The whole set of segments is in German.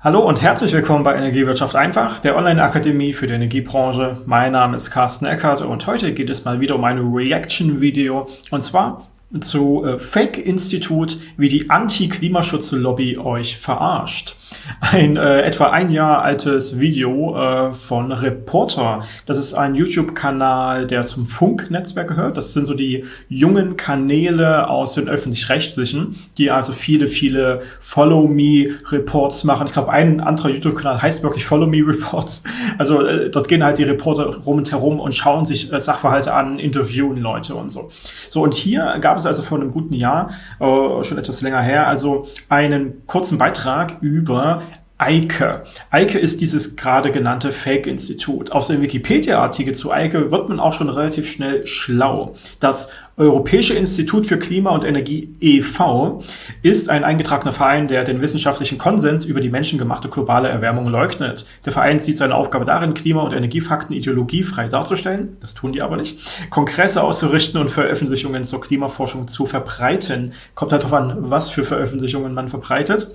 Hallo und herzlich willkommen bei Energiewirtschaft einfach, der Online-Akademie für die Energiebranche. Mein Name ist Carsten Eckert und heute geht es mal wieder um ein Reaction-Video und zwar zu äh, Fake-Institut, wie die Anti-Klimaschutz-Lobby euch verarscht. Ein äh, etwa ein Jahr altes Video äh, von Reporter. Das ist ein YouTube-Kanal, der zum Funk-Netzwerk gehört. Das sind so die jungen Kanäle aus den Öffentlich-Rechtlichen, die also viele, viele Follow-Me-Reports machen. Ich glaube, ein anderer YouTube-Kanal heißt wirklich Follow-Me-Reports. Also äh, dort gehen halt die Reporter rum und herum und schauen sich äh, Sachverhalte an, interviewen Leute und so. So, und hier gab es also vor einem guten Jahr, äh, schon etwas länger her, also einen kurzen Beitrag über Eike. Eike ist dieses gerade genannte Fake-Institut. Aus dem Wikipedia-Artikel zu Eike wird man auch schon relativ schnell schlau. Das Europäische Institut für Klima und Energie e.V. ist ein eingetragener Verein, der den wissenschaftlichen Konsens über die menschengemachte globale Erwärmung leugnet. Der Verein sieht seine Aufgabe darin, Klima- und Energiefakten ideologiefrei darzustellen, das tun die aber nicht, Kongresse auszurichten und Veröffentlichungen zur Klimaforschung zu verbreiten. Kommt halt darauf an, was für Veröffentlichungen man verbreitet.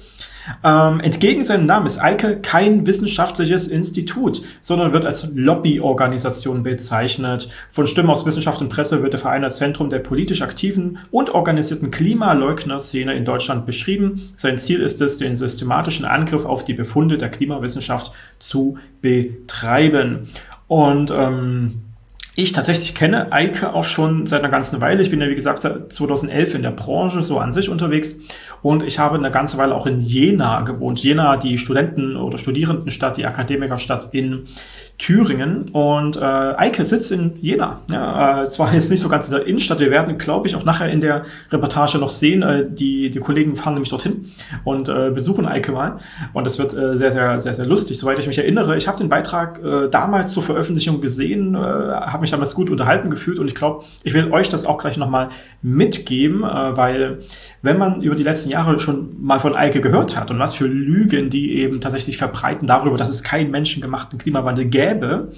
Ähm, entgegen seinem Namen ist Eike kein wissenschaftliches Institut, sondern wird als Lobbyorganisation bezeichnet. Von Stimmen aus Wissenschaft und Presse wird der Verein als Zentrum der politisch aktiven und organisierten Klimaleugner-Szene in Deutschland beschrieben. Sein Ziel ist es, den systematischen Angriff auf die Befunde der Klimawissenschaft zu betreiben. Und ähm, ich tatsächlich kenne Eike auch schon seit einer ganzen Weile. Ich bin ja, wie gesagt, seit 2011 in der Branche so an sich unterwegs und ich habe eine ganze Weile auch in Jena gewohnt. Jena, die Studenten- oder Studierendenstadt, die Akademikerstadt in Thüringen. Und äh, Eike sitzt in Jena. Ja, äh, zwar jetzt nicht so ganz in der Innenstadt. Wir werden, glaube ich, auch nachher in der Reportage noch sehen. Äh, die, die Kollegen fahren nämlich dorthin und äh, besuchen Eike mal. Und das wird äh, sehr, sehr, sehr, sehr lustig. Soweit ich mich erinnere, ich habe den Beitrag äh, damals zur Veröffentlichung gesehen, äh, habe mich damals gut unterhalten gefühlt und ich glaube, ich will euch das auch gleich nochmal mitgeben, äh, weil wenn man über die letzten Jahre schon mal von Eike gehört hat und was für Lügen die eben tatsächlich verbreiten darüber, dass es keinen menschengemachten Klimawandel gäbe,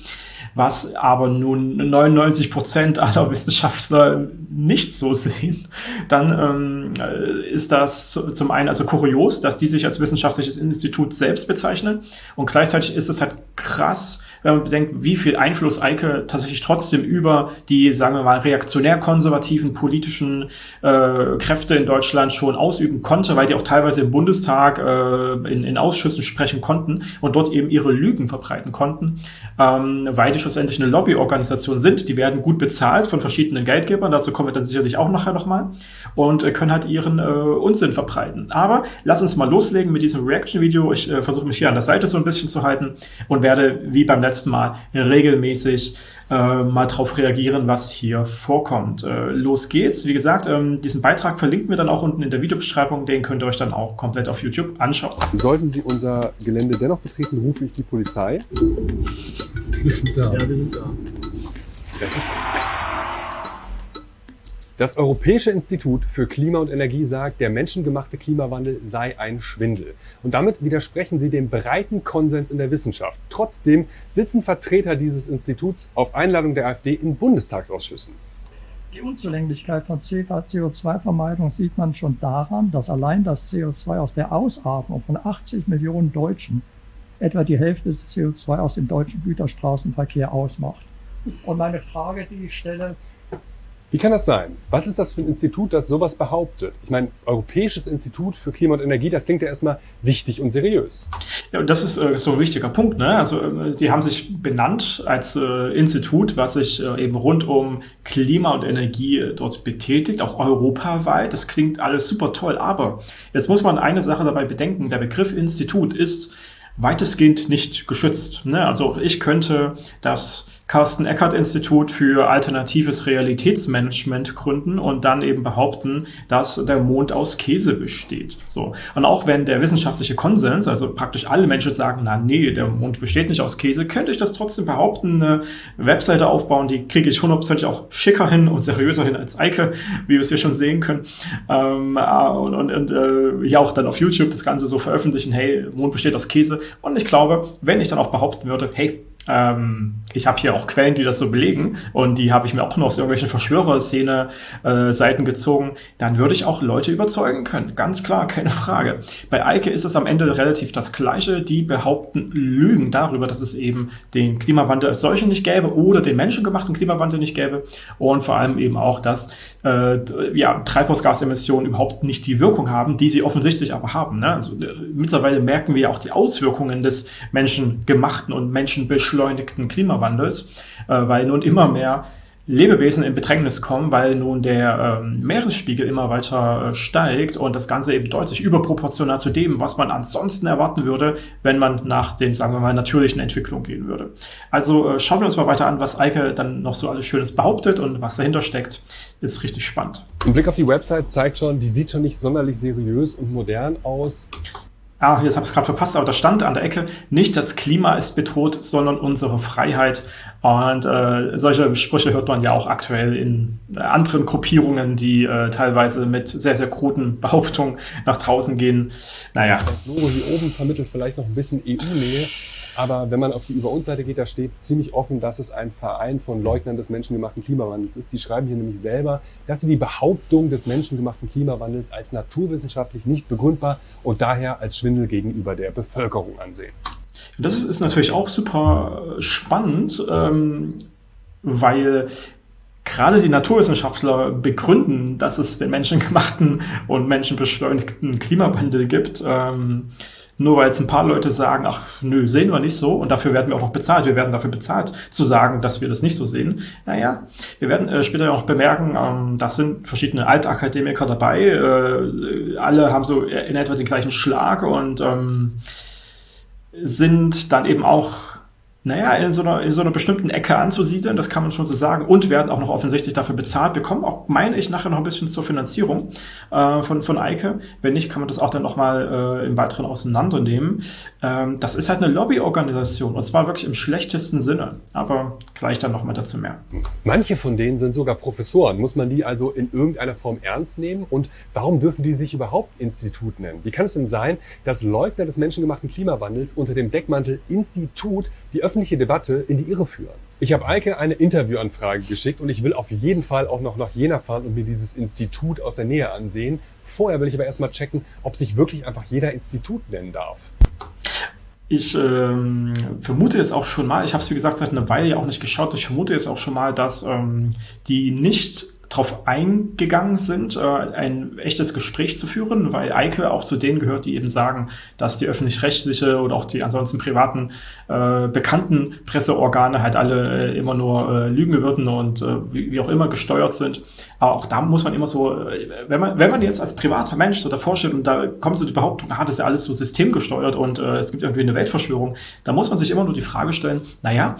was aber nun 99 Prozent aller Wissenschaftler nicht so sehen, dann ähm, ist das zum einen also kurios, dass die sich als wissenschaftliches Institut selbst bezeichnen. Und gleichzeitig ist es halt krass, wenn man bedenkt, wie viel Einfluss Eike tatsächlich trotzdem über die, sagen wir mal, reaktionär-konservativen politischen äh, Kräfte in Deutschland schon ausüben konnte, weil die auch teilweise im Bundestag äh, in, in Ausschüssen sprechen konnten und dort eben ihre Lügen verbreiten konnten, ähm, weil die schlussendlich eine Lobbyorganisation sind. Die werden gut bezahlt von verschiedenen Geldgebern, dazu kommen wir dann sicherlich auch nachher nochmal, und äh, können halt ihren äh, Unsinn verbreiten. Aber lass uns mal loslegen mit diesem Reaction-Video. Ich äh, versuche mich hier an der Seite so ein bisschen zu halten und werde, wie beim letzten Mal, regelmäßig äh, mal drauf reagieren, was hier vorkommt. Äh, los geht's. Wie gesagt, ähm, diesen Beitrag verlinken wir dann auch unten in der Videobeschreibung. Den könnt ihr euch dann auch komplett auf YouTube anschauen. Sollten Sie unser Gelände dennoch betreten, rufe ich die Polizei. Wir sind da. Ja, wir sind da. Das ist das Europäische Institut für Klima und Energie sagt, der menschengemachte Klimawandel sei ein Schwindel. Und damit widersprechen sie dem breiten Konsens in der Wissenschaft. Trotzdem sitzen Vertreter dieses Instituts auf Einladung der AfD in Bundestagsausschüssen. Die Unzulänglichkeit von CO2-Vermeidung sieht man schon daran, dass allein das CO2 aus der Ausatmung von 80 Millionen Deutschen etwa die Hälfte des CO2 aus dem deutschen Güterstraßenverkehr ausmacht. Und meine Frage, die ich stelle, wie kann das sein? Was ist das für ein Institut, das sowas behauptet? Ich meine, Europäisches Institut für Klima und Energie, das klingt ja erstmal wichtig und seriös. Ja, und das ist äh, so ein wichtiger Punkt. Ne? Also äh, die haben sich benannt als äh, Institut, was sich äh, eben rund um Klima und Energie äh, dort betätigt, auch europaweit. Das klingt alles super toll, aber jetzt muss man eine Sache dabei bedenken. Der Begriff Institut ist weitestgehend nicht geschützt. Ne? Also ich könnte das Carsten Eckert Institut für alternatives Realitätsmanagement gründen und dann eben behaupten, dass der Mond aus Käse besteht. So. Und auch wenn der wissenschaftliche Konsens, also praktisch alle Menschen sagen, na nee, der Mond besteht nicht aus Käse, könnte ich das trotzdem behaupten, eine Webseite aufbauen, die kriege ich hundertprozentig auch schicker hin und seriöser hin als Eike, wie wir es hier schon sehen können. Ähm, äh, und und, und äh, ja auch dann auf YouTube das Ganze so veröffentlichen, hey, Mond besteht aus Käse. Und ich glaube, wenn ich dann auch behaupten würde, hey, ähm, ich habe hier auch Quellen, die das so belegen und die habe ich mir auch nur aus irgendwelchen Verschwörerszene-Seiten äh, gezogen, dann würde ich auch Leute überzeugen können. Ganz klar, keine Frage. Bei Eike ist es am Ende relativ das Gleiche. Die behaupten Lügen darüber, dass es eben den Klimawandel als solchen nicht gäbe oder den menschengemachten Klimawandel nicht gäbe und vor allem eben auch, dass äh, ja, Treibhausgasemissionen überhaupt nicht die Wirkung haben, die sie offensichtlich aber haben. Ne? Also, äh, mittlerweile merken wir auch die Auswirkungen des menschengemachten und menschenbeschleunigten Klimawandels, äh, weil nun immer mehr Lebewesen in Bedrängnis kommen, weil nun der ähm, Meeresspiegel immer weiter äh, steigt und das Ganze eben deutlich überproportional zu dem, was man ansonsten erwarten würde, wenn man nach den, sagen wir mal, natürlichen Entwicklungen gehen würde. Also äh, schauen wir uns mal weiter an, was Eike dann noch so alles Schönes behauptet und was dahinter steckt. Ist richtig spannend. Ein Blick auf die Website zeigt schon, die sieht schon nicht sonderlich seriös und modern aus. Ah, jetzt habe ich es gerade verpasst, aber da stand an der Ecke, nicht das Klima ist bedroht, sondern unsere Freiheit. Und äh, solche Sprüche hört man ja auch aktuell in äh, anderen Gruppierungen, die äh, teilweise mit sehr, sehr kruden Behauptungen nach draußen gehen. Naja. Das Logo hier oben vermittelt vielleicht noch ein bisschen EU-Nähe. Aber wenn man auf die Über uns Seite geht, da steht ziemlich offen, dass es ein Verein von Leugnern des menschengemachten Klimawandels ist. Die schreiben hier nämlich selber, dass sie die Behauptung des menschengemachten Klimawandels als naturwissenschaftlich nicht begründbar und daher als Schwindel gegenüber der Bevölkerung ansehen. Das ist natürlich auch super spannend, ähm, weil gerade die Naturwissenschaftler begründen, dass es den menschengemachten und menschenbeschleunigten Klimawandel gibt. Nur weil jetzt ein paar Leute sagen, ach nö, sehen wir nicht so und dafür werden wir auch noch bezahlt. Wir werden dafür bezahlt, zu sagen, dass wir das nicht so sehen. Naja, wir werden äh, später auch bemerken, ähm, das sind verschiedene Altakademiker dabei. Äh, alle haben so in etwa den gleichen Schlag und ähm, sind dann eben auch naja, in so, einer, in so einer bestimmten Ecke anzusiedeln, das kann man schon so sagen, und werden auch noch offensichtlich dafür bezahlt. Wir kommen auch, meine ich, nachher noch ein bisschen zur Finanzierung äh, von, von Eike. Wenn nicht, kann man das auch dann nochmal äh, im Weiteren auseinandernehmen. Ähm, das ist halt eine Lobbyorganisation, und zwar wirklich im schlechtesten Sinne. Aber gleich dann nochmal dazu mehr. Manche von denen sind sogar Professoren. Muss man die also in irgendeiner Form ernst nehmen? Und warum dürfen die sich überhaupt Institut nennen? Wie kann es denn sein, dass Leugner des menschengemachten Klimawandels unter dem Deckmantel Institut die öffentliche Debatte in die Irre führen. Ich habe Eike eine Interviewanfrage geschickt und ich will auf jeden Fall auch noch nach Jena fahren und mir dieses Institut aus der Nähe ansehen. Vorher will ich aber erstmal checken, ob sich wirklich einfach jeder Institut nennen darf. Ich ähm, vermute jetzt auch schon mal, ich habe es wie gesagt seit einer Weile ja auch nicht geschaut, ich vermute jetzt auch schon mal, dass ähm, die nicht darauf eingegangen sind, äh, ein echtes Gespräch zu führen, weil Eike auch zu denen gehört, die eben sagen, dass die öffentlich-rechtliche oder auch die ansonsten privaten äh, bekannten Presseorgane halt alle äh, immer nur äh, lügen würden und äh, wie, wie, auch immer gesteuert sind. Aber auch da muss man immer so, äh, wenn man, wenn man jetzt als privater Mensch so davor steht und da kommt so die Behauptung, ah, das ist ja alles so systemgesteuert und es gibt irgendwie eine Weltverschwörung, da muss man sich immer nur die Frage stellen, naja,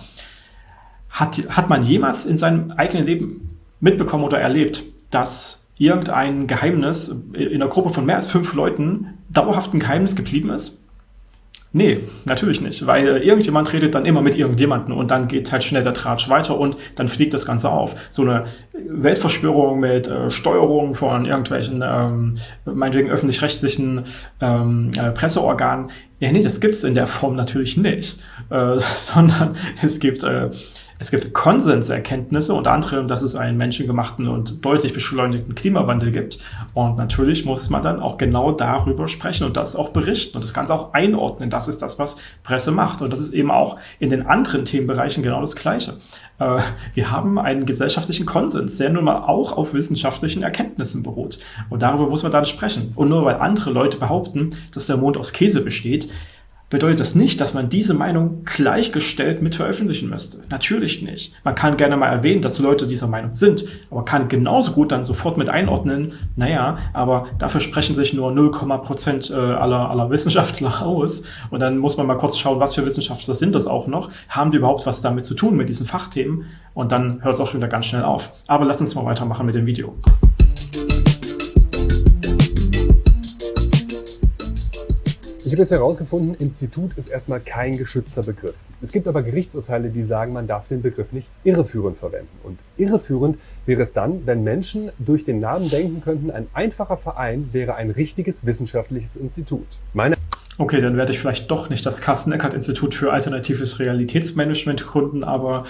hat, hat man jemals in seinem eigenen Leben mitbekommen oder erlebt, dass irgendein Geheimnis in einer Gruppe von mehr als fünf Leuten dauerhaft ein Geheimnis geblieben ist? Nee, natürlich nicht, weil irgendjemand redet dann immer mit irgendjemandem und dann geht halt schnell der Tratsch weiter und dann fliegt das Ganze auf. So eine Weltverschwörung mit äh, Steuerung von irgendwelchen, ähm, meinetwegen öffentlich-rechtlichen ähm, äh, Presseorganen, ja nee, das gibt es in der Form natürlich nicht, äh, sondern es gibt äh, es gibt Konsenserkenntnisse, unter anderem, dass es einen menschengemachten und deutlich beschleunigten Klimawandel gibt. Und natürlich muss man dann auch genau darüber sprechen und das auch berichten und das Ganze auch einordnen. Das ist das, was Presse macht. Und das ist eben auch in den anderen Themenbereichen genau das Gleiche. Äh, wir haben einen gesellschaftlichen Konsens, der nun mal auch auf wissenschaftlichen Erkenntnissen beruht. Und darüber muss man dann sprechen. Und nur weil andere Leute behaupten, dass der Mond aus Käse besteht, bedeutet das nicht, dass man diese Meinung gleichgestellt mit veröffentlichen müsste. Natürlich nicht. Man kann gerne mal erwähnen, dass Leute dieser Meinung sind, aber kann genauso gut dann sofort mit einordnen, naja, aber dafür sprechen sich nur 0,% äh, aller, aller Wissenschaftler aus. Und dann muss man mal kurz schauen, was für Wissenschaftler sind das auch noch? Haben die überhaupt was damit zu tun, mit diesen Fachthemen? Und dann hört es auch schon wieder ganz schnell auf. Aber lass uns mal weitermachen mit dem Video. Ich habe jetzt herausgefunden, Institut ist erstmal kein geschützter Begriff. Es gibt aber Gerichtsurteile, die sagen, man darf den Begriff nicht irreführend verwenden. Und irreführend wäre es dann, wenn Menschen durch den Namen denken könnten, ein einfacher Verein wäre ein richtiges wissenschaftliches Institut. Meine okay, dann werde ich vielleicht doch nicht das Carsten-Eckert-Institut für alternatives Realitätsmanagement gründen, aber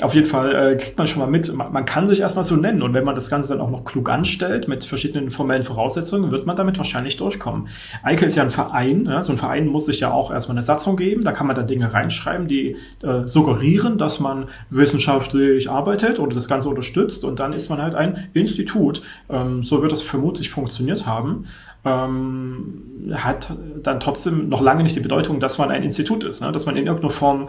auf jeden Fall äh, kriegt man schon mal mit, man, man, kann sich erstmal so nennen und wenn man das Ganze dann auch noch klug anstellt mit verschiedenen formellen Voraussetzungen, wird man damit wahrscheinlich durchkommen. Eike ist ja ein Verein, ja, so ein Verein muss sich ja auch erstmal eine Satzung geben, da kann man dann Dinge reinschreiben, die äh, suggerieren, dass man wissenschaftlich arbeitet oder das Ganze unterstützt und dann ist man halt ein Institut. Ähm, so wird das vermutlich funktioniert haben. Ähm, hat dann trotzdem noch lange nicht die Bedeutung, dass man ein Institut ist, ne? dass man in irgendeiner Form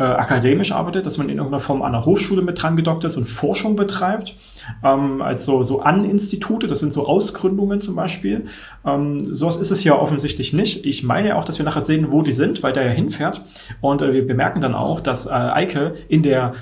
äh, akademisch arbeitet, dass man in irgendeiner Form an der Hochschule mit dran gedockt ist und Forschung betreibt, ähm, als so, so An-Institute, das sind so Ausgründungen zum Beispiel. Ähm, sowas ist es ja offensichtlich nicht. Ich meine ja auch, dass wir nachher sehen, wo die sind, weil der ja hinfährt. Und äh, wir bemerken dann auch, dass äh, Eike in der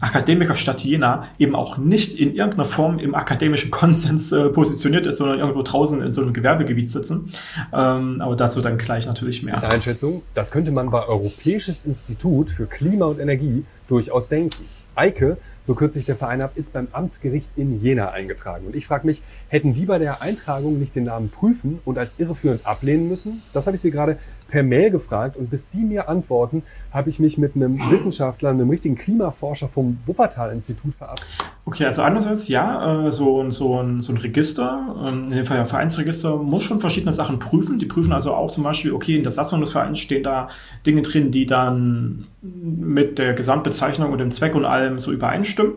Akademikerstadt Jena eben auch nicht in irgendeiner Form im akademischen Konsens äh, positioniert ist, sondern irgendwo draußen in so einem Gewerbegebiet sitzen. Ähm, aber dazu dann gleich natürlich mehr. Einschätzung, das könnte man bei Europäisches Institut für Klima und Energie durchaus denken. Eike so kürzt sich der Verein ab, ist beim Amtsgericht in Jena eingetragen. Und ich frage mich, hätten die bei der Eintragung nicht den Namen prüfen und als irreführend ablehnen müssen? Das habe ich sie gerade per Mail gefragt und bis die mir antworten, habe ich mich mit einem Wissenschaftler, einem richtigen Klimaforscher vom Wuppertal-Institut verabredet. Okay, also einerseits ja, äh, so, so, ein, so ein Register, ähm, in dem Fall ja Vereinsregister, muss schon verschiedene Sachen prüfen. Die prüfen also auch zum Beispiel, okay, in der Satzung des Vereins stehen da Dinge drin, die dann mit der Gesamtbezeichnung und dem Zweck und allem so übereinstimmen,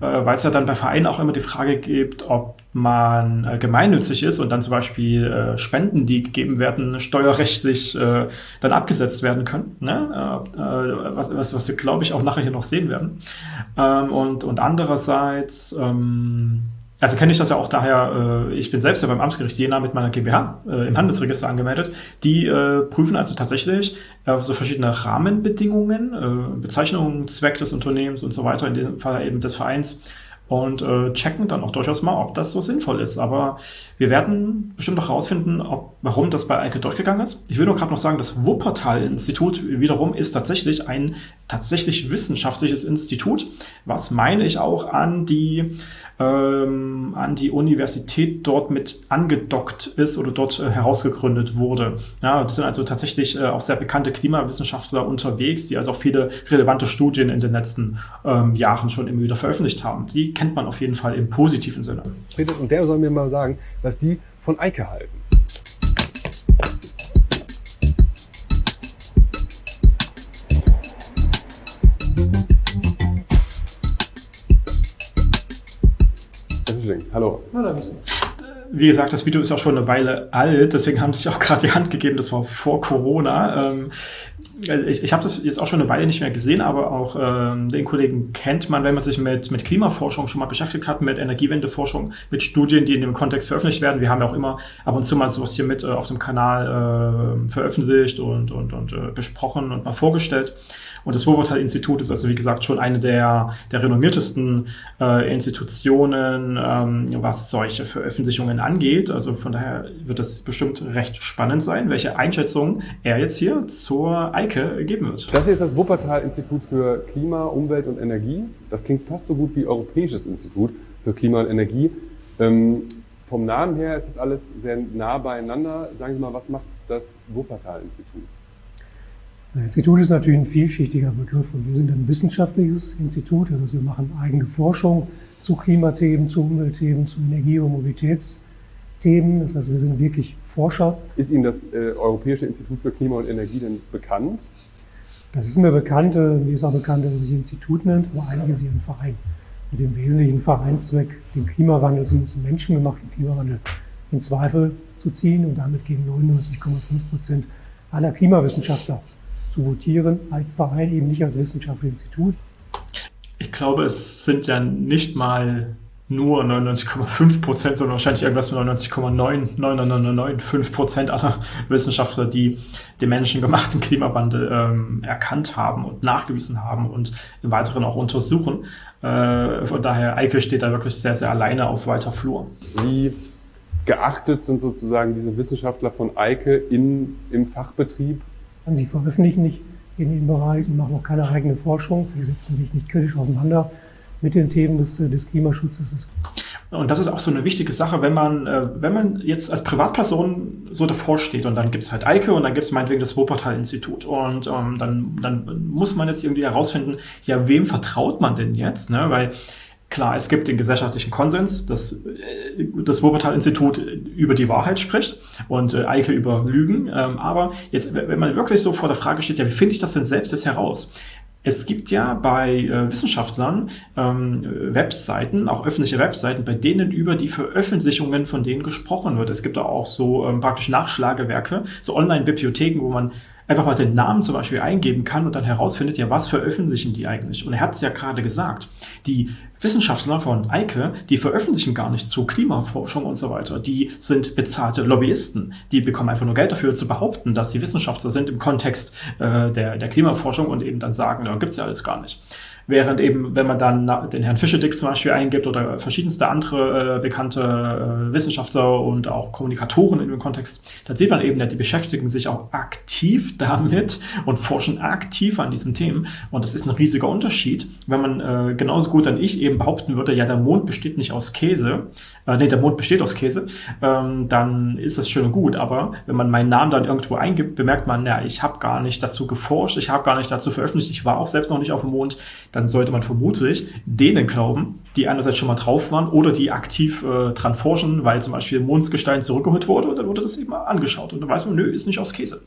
äh, weil es ja dann bei Vereinen auch immer die Frage gibt, ob man äh, gemeinnützig ist und dann zum Beispiel äh, Spenden, die gegeben werden, steuerrechtlich äh, dann abgesetzt werden können. Ne? Äh, äh, was, was, was wir, glaube ich, auch nachher hier noch sehen werden. Ähm, und, und andererseits, ähm, also kenne ich das ja auch daher, äh, ich bin selbst ja beim Amtsgericht Jena mit meiner GmbH im Handelsregister angemeldet. Die prüfen also tatsächlich so verschiedene Rahmenbedingungen, Bezeichnungen, Zweck des Unternehmens und so weiter, in dem Fall eben des Vereins, und äh, checken dann auch durchaus mal, ob das so sinnvoll ist. Aber wir werden bestimmt noch herausfinden, ob, warum das bei Eike durchgegangen ist. Ich will nur gerade noch sagen, das Wuppertal-Institut wiederum ist tatsächlich ein tatsächlich wissenschaftliches Institut, was meine ich auch an die ähm, an die Universität dort mit angedockt ist oder dort äh, herausgegründet wurde. Ja, das sind also tatsächlich äh, auch sehr bekannte Klimawissenschaftler unterwegs, die also auch viele relevante Studien in den letzten ähm, Jahren schon immer wieder veröffentlicht haben. Die kennt man auf jeden Fall im positiven Sinne. Und der soll mir mal sagen, was die von Eike halten. Hallo. Hallo. Wie gesagt, das Video ist auch schon eine Weile alt, deswegen haben sie sich auch gerade die Hand gegeben, das war vor Corona. Ähm, ich, ich habe das jetzt auch schon eine Weile nicht mehr gesehen, aber auch ähm, den Kollegen kennt man, wenn man sich mit, mit Klimaforschung schon mal beschäftigt hat, mit Energiewendeforschung, mit Studien, die in dem Kontext veröffentlicht werden. Wir haben ja auch immer ab und zu mal sowas hier mit äh, auf dem Kanal äh, veröffentlicht und, und, und äh, besprochen und mal vorgestellt. Und das Wuppertal-Institut ist also, wie gesagt, schon eine der, der renommiertesten äh, Institutionen, ähm, was solche Veröffentlichungen angeht. Also von daher wird es bestimmt recht spannend sein, welche Einschätzung er jetzt hier zur Eike geben wird. Das hier ist das Wuppertal-Institut für Klima, Umwelt und Energie. Das klingt fast so gut wie Europäisches Institut für Klima und Energie. Ähm, vom Namen her ist das alles sehr nah beieinander. Sagen Sie mal, was macht das Wuppertal-Institut? Das Institut ist natürlich ein vielschichtiger Begriff und wir sind ein wissenschaftliches Institut, also wir machen eigene Forschung zu Klimathemen, zu Umweltthemen, zu Energie- und Mobilitätsthemen. Das heißt, wir sind wirklich Forscher. Ist Ihnen das äh, Europäische Institut für Klima und Energie denn bekannt? Das ist mir bekannt. Äh, mir ist auch bekannt, dass es sich Institut nennt, aber ist es ein Verein. Mit dem wesentlichen Vereinszweck, den Klimawandel, zumindest den menschengemachten Klimawandel, in Zweifel zu ziehen und damit gegen 99,5 Prozent aller Klimawissenschaftler zu votieren, als Verein, eben nicht als wissenschaftliches Institut. Ich glaube, es sind ja nicht mal nur 99,5 Prozent, sondern wahrscheinlich irgendwas mit 99,9995 Prozent aller Wissenschaftler, die den menschengemachten Klimawandel ähm, erkannt haben und nachgewiesen haben und im Weiteren auch untersuchen. Äh, von daher, Eike steht da wirklich sehr, sehr alleine auf weiter Flur. Wie geachtet sind sozusagen diese Wissenschaftler von Eike in, im Fachbetrieb Sie veröffentlichen nicht in dem Bereich und machen auch keine eigene Forschung. Die setzen sich nicht kritisch auseinander mit den Themen des, des Klimaschutzes. Und das ist auch so eine wichtige Sache, wenn man, äh, wenn man jetzt als Privatperson so davor steht und dann gibt es halt Eike und dann gibt es meinetwegen das Wuppertal-Institut und ähm, dann, dann muss man jetzt irgendwie herausfinden, ja, wem vertraut man denn jetzt? Ne? Weil Klar, es gibt den gesellschaftlichen Konsens, dass äh, das Wuppertal-Institut über die Wahrheit spricht und äh, Eike über Lügen. Ähm, aber jetzt, wenn man wirklich so vor der Frage steht, ja, wie finde ich das denn selbst jetzt heraus? Es gibt ja bei äh, Wissenschaftlern ähm, Webseiten, auch öffentliche Webseiten, bei denen über die Veröffentlichungen von denen gesprochen wird. Es gibt da auch so ähm, praktisch Nachschlagewerke, so Online-Bibliotheken, wo man einfach mal den Namen zum Beispiel eingeben kann und dann herausfindet, ja, was veröffentlichen die eigentlich? Und er hat es ja gerade gesagt, die Wissenschaftler von Eike, die veröffentlichen gar nicht zu Klimaforschung und so weiter. Die sind bezahlte Lobbyisten. Die bekommen einfach nur Geld dafür zu behaupten, dass sie Wissenschaftler sind im Kontext äh, der, der Klimaforschung und eben dann sagen, ja, gibt's ja alles gar nicht. Während eben, wenn man dann den Herrn Fischedick zum Beispiel eingibt oder verschiedenste andere äh, bekannte äh, Wissenschaftler und auch Kommunikatoren in dem Kontext, dann sieht man eben, ja, die beschäftigen sich auch aktiv damit und forschen aktiv an diesen Themen. Und das ist ein riesiger Unterschied, wenn man äh, genauso gut dann ich eben behaupten würde, ja, der Mond besteht nicht aus Käse, äh, nee, der Mond besteht aus Käse, ähm, dann ist das schön und gut. Aber wenn man meinen Namen dann irgendwo eingibt, bemerkt man, ja, ich habe gar nicht dazu geforscht, ich habe gar nicht dazu veröffentlicht, ich war auch selbst noch nicht auf dem Mond dann sollte man vermutlich denen glauben, die einerseits schon mal drauf waren oder die aktiv äh, dran forschen, weil zum Beispiel Mondsgestein zurückgeholt wurde und dann wurde das eben angeschaut und dann weiß man, nö, ist nicht aus Käse.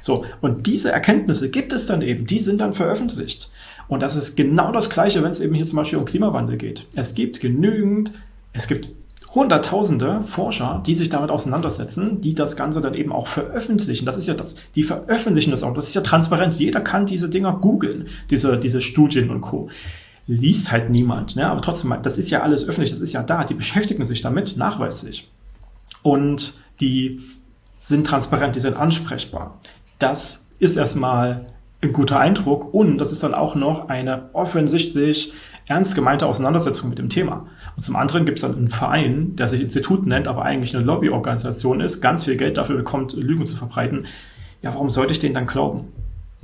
So, und diese Erkenntnisse gibt es dann eben, die sind dann veröffentlicht. Und das ist genau das Gleiche, wenn es eben hier zum Beispiel um Klimawandel geht. Es gibt genügend, es gibt Hunderttausende Forscher, die sich damit auseinandersetzen, die das Ganze dann eben auch veröffentlichen. Das ist ja das, die veröffentlichen das auch. Das ist ja transparent. Jeder kann diese Dinger googeln, diese, diese Studien und Co. Liest halt niemand, ne? aber trotzdem, das ist ja alles öffentlich, das ist ja da. Die beschäftigen sich damit nachweislich. Und die sind transparent, die sind ansprechbar. Das ist erstmal ein guter Eindruck und das ist dann auch noch eine offensichtlich ernst gemeinte Auseinandersetzung mit dem Thema. Und zum anderen gibt es dann einen Verein, der sich Institut nennt, aber eigentlich eine Lobbyorganisation ist, ganz viel Geld dafür bekommt, Lügen zu verbreiten. Ja, warum sollte ich denen dann glauben?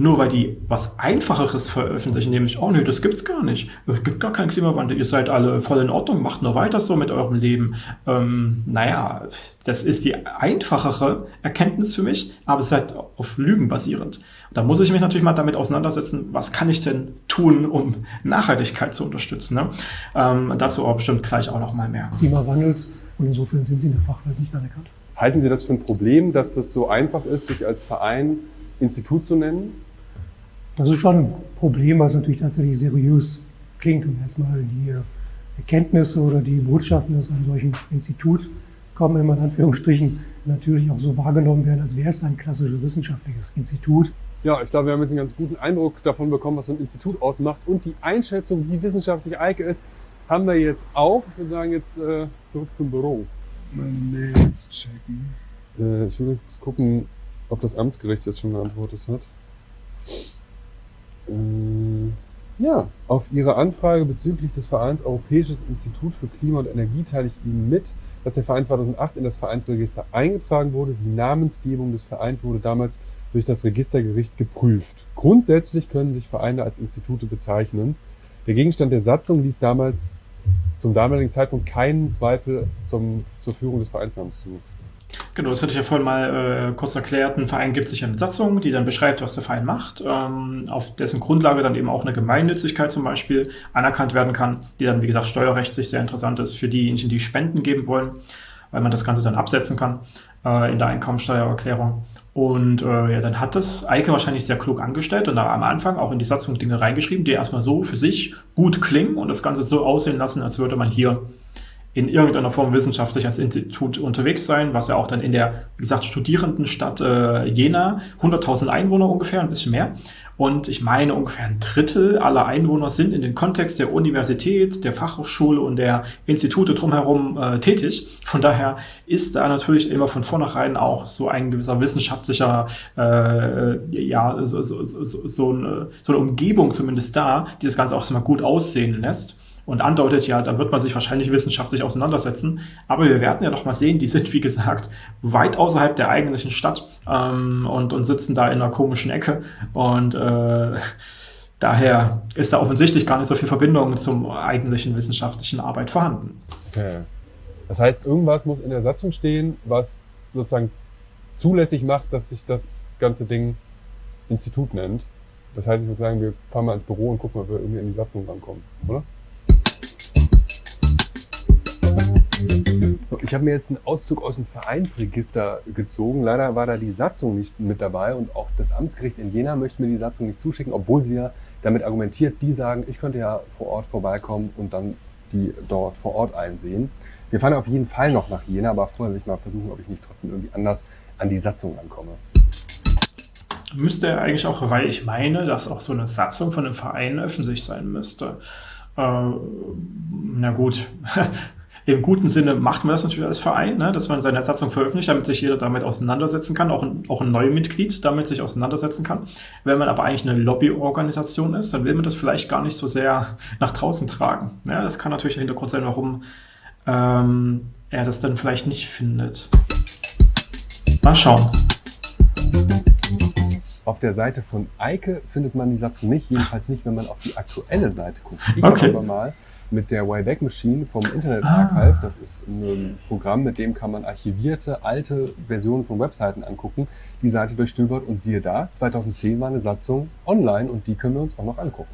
Nur weil die was Einfacheres veröffentlichen, nämlich, oh nee, das gibt's gar nicht. Es gibt gar keinen Klimawandel, ihr seid alle voll in Ordnung, macht nur weiter so mit eurem Leben. Ähm, naja, das ist die einfachere Erkenntnis für mich, aber es ist halt auf Lügen basierend. Da muss ich mich natürlich mal damit auseinandersetzen, was kann ich denn tun, um Nachhaltigkeit zu unterstützen. Ne? Ähm, dazu auch bestimmt gleich auch noch mal mehr. Klimawandels und insofern sind Sie in der Fachwelt nicht anerkannt. Halten Sie das für ein Problem, dass das so einfach ist, sich als Verein Institut zu nennen? Das ist schon ein Problem, was natürlich tatsächlich seriös klingt und erstmal die Erkenntnisse oder die Botschaften aus einem solchen Institut kommen, immer in Anführungsstrichen, natürlich auch so wahrgenommen werden, als wäre es ein klassisches wissenschaftliches Institut. Ja, ich glaube, wir haben jetzt einen ganz guten Eindruck davon bekommen, was so ein Institut ausmacht. Und die Einschätzung, wie wissenschaftlich Eike ist, haben wir jetzt auch. Ich würde sagen, jetzt äh, zurück zum Büro. Meine Mails checken. Äh, ich will jetzt gucken, ob das Amtsgericht jetzt schon geantwortet hat. Äh, ja, auf Ihre Anfrage bezüglich des Vereins Europäisches Institut für Klima und Energie teile ich Ihnen mit, dass der Verein 2008 in das Vereinsregister eingetragen wurde. Die Namensgebung des Vereins wurde damals durch das Registergericht geprüft. Grundsätzlich können sich Vereine als Institute bezeichnen. Der Gegenstand der Satzung ließ damals zum damaligen Zeitpunkt keinen Zweifel zum, zur Führung des Vereinsnamens zu. Genau, das hatte ich ja vorhin mal äh, kurz erklärt. Ein Verein gibt sich eine Satzung, die dann beschreibt, was der Verein macht, ähm, auf dessen Grundlage dann eben auch eine Gemeinnützigkeit zum Beispiel anerkannt werden kann, die dann, wie gesagt, steuerrechtlich sehr interessant ist für diejenigen, die Spenden geben wollen, weil man das Ganze dann absetzen kann äh, in der Einkommensteuererklärung. Und äh, ja, dann hat das Eike wahrscheinlich sehr klug angestellt und da am Anfang auch in die Satzung Dinge reingeschrieben, die erstmal so für sich gut klingen und das Ganze so aussehen lassen, als würde man hier in irgendeiner Form wissenschaftlich als Institut unterwegs sein, was ja auch dann in der, wie gesagt, Studierendenstadt äh, Jena, 100.000 Einwohner ungefähr, ein bisschen mehr. Und ich meine, ungefähr ein Drittel aller Einwohner sind in den Kontext der Universität, der Fachhochschule und der Institute drumherum äh, tätig. Von daher ist da natürlich immer von vornherein auch so ein gewisser wissenschaftlicher, äh, ja, so, so, so, so, eine, so eine Umgebung zumindest da, die das Ganze auch so mal gut aussehen lässt und andeutet, ja, da wird man sich wahrscheinlich wissenschaftlich auseinandersetzen. Aber wir werden ja noch mal sehen, die sind, wie gesagt, weit außerhalb der eigentlichen Stadt ähm, und, und sitzen da in einer komischen Ecke. Und äh, daher ist da offensichtlich gar nicht so viel Verbindung zum eigentlichen wissenschaftlichen Arbeit vorhanden. Okay. Das heißt, irgendwas muss in der Satzung stehen, was sozusagen zulässig macht, dass sich das ganze Ding Institut nennt. Das heißt, ich würde sagen, wir fahren mal ins Büro und gucken, ob wir irgendwie in die Satzung rankommen, oder? Ich habe mir jetzt einen Auszug aus dem Vereinsregister gezogen. Leider war da die Satzung nicht mit dabei und auch das Amtsgericht in Jena möchte mir die Satzung nicht zuschicken, obwohl sie ja damit argumentiert, die sagen, ich könnte ja vor Ort vorbeikommen und dann die dort vor Ort einsehen. Wir fahren auf jeden Fall noch nach Jena, aber vorher will ich mal versuchen, ob ich nicht trotzdem irgendwie anders an die Satzung rankomme. Müsste er eigentlich auch, weil ich meine, dass auch so eine Satzung von einem Verein öffentlich sein müsste. Äh, na gut, im guten Sinne macht man das natürlich als Verein, ne, dass man seine Satzung veröffentlicht, damit sich jeder damit auseinandersetzen kann, auch ein, auch ein neues Mitglied damit sich auseinandersetzen kann. Wenn man aber eigentlich eine Lobbyorganisation ist, dann will man das vielleicht gar nicht so sehr nach draußen tragen. Ja, das kann natürlich der Hintergrund sein, warum ähm, er das dann vielleicht nicht findet. Mal schauen. Auf der Seite von Eike findet man die Satzung nicht, jedenfalls nicht, wenn man auf die aktuelle Seite guckt. Ich okay. aber mal mit der Wayback Machine vom Internet Archive, ah. das ist ein Programm, mit dem kann man archivierte alte Versionen von Webseiten angucken, die Seite durchstöbert und siehe da, 2010 war eine Satzung online und die können wir uns auch noch angucken.